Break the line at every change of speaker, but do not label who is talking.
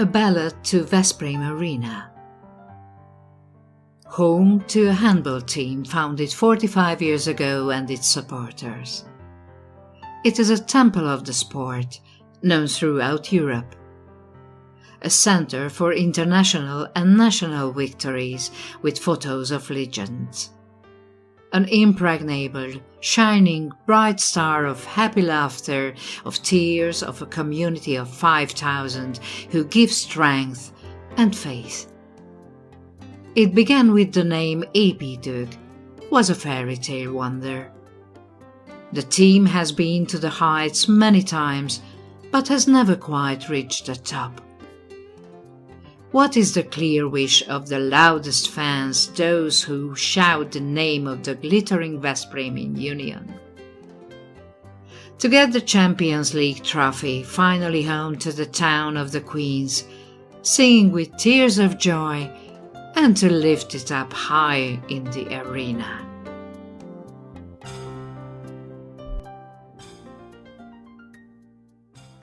A ballad to Veszprém Arena. Home to a handball team founded 45 years ago and its supporters. It is a temple of the sport, known throughout Europe. A center for international and national victories with photos of legends an impregnable, shining, bright star of happy laughter, of tears, of a community of 5,000 who give strength and faith. It began with the name Építők, was a fairy tale wonder. The team has been to the heights many times, but has never quite reached the top. What is the clear wish of the loudest fans, those who shout the name of the glittering Veszprémian Union? To get the Champions League trophy finally home to the town of the Queens, singing with tears of joy, and to lift it up high in the arena.